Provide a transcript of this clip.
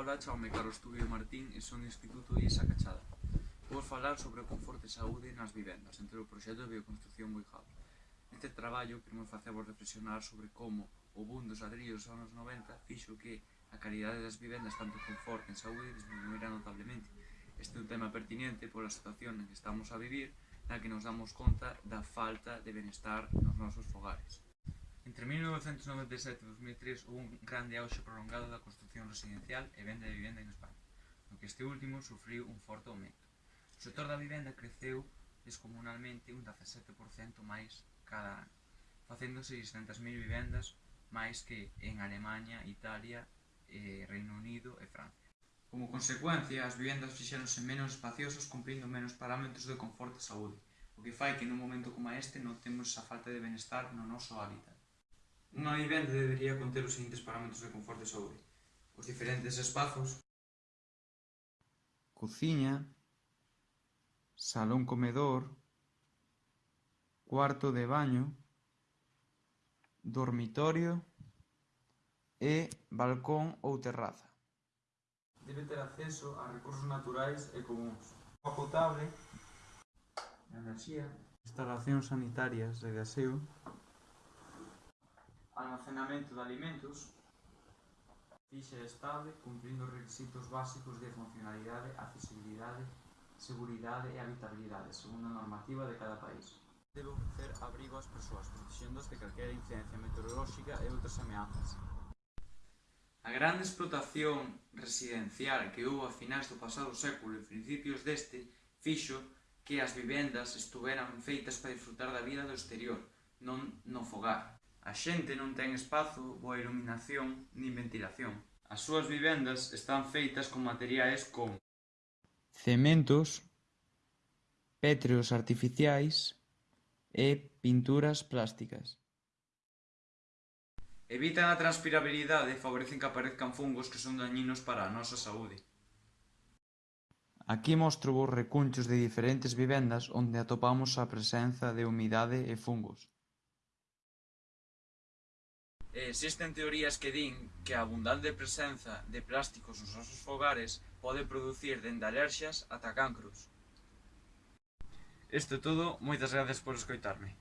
Ola, chaume Carlos Tubio Martín e son do Instituto Isa Cachada. Vou falar sobre o conforto e saúde nas vivendas, entre o proxecto de bioconstrucción Boijab. Neste traballo queremos facervos reflexionar sobre como o boom dos ladrillos dos anos 90 fixo que a calidade das vivendas, tanto conforto en saúde, disminuirá notablemente. Este é un tema pertinente pola situación en que estamos a vivir, na que nos damos conta da falta de benestar nos nosos fogares. Entre 1997 e 2003 houve un grande auxe prolongado da construción residencial e venda de vivenda en España, no que este último sufriu un forte aumento. O sector da vivenda creceu descomunalmente un 17% máis cada ano, facéndose 600.000 vivendas máis que en Alemanha, Italia, eh, Reino Unido e Francia. Como consecuencia, as vivendas fixéronse menos espaciosos cumprindo menos parámetros de confort e saúde, o que fai que nun momento como este notemos esa falta de benestar no noso hábitat. Unha vivenda debería conter os seguintes parámetros de confort e saúde. Os diferentes espazos, cociña, salón comedor, cuarto de baño, dormitorio. E balcón ou terraza. Debe ter acceso a recursos naturais e comuns, agua potable, enerxía, instalacións sanitarias de gaseo almacenamento de alimentos, fixe estable cumprindo os requisitos básicos de funcionalidade, accesibilidade, seguridade e habitabilidade, segundo a normativa de cada país. Debe ofrecer abrigo ás persoas, protexéndoas de calquera incidencia meteorolóxica e outras ameazas. A grande explotación residencial que houve a finais do pasado século e principios deste fixo que as vivendas estuveran feitas para disfrutar da vida do exterior, non no fogar. A xente non ten espazo, boa iluminación nin ventilación. As súas vivendas están feitas con materiais como cementos, pétreos artificiais e pinturas plásticas. Evitan a transpirabilidade e favorecen que aparezcan fungos que son dañinos para a nosa saúde. Aquí mostro vos recunchos de diferentes vivendas onde atopamos a presenza de humidade e fungos existen teorías que din que a abundante presenza de plásticos nos nosos fogares pode producir dende alerxas ata cancros. Isto todo, moitas gracias por escoitarme.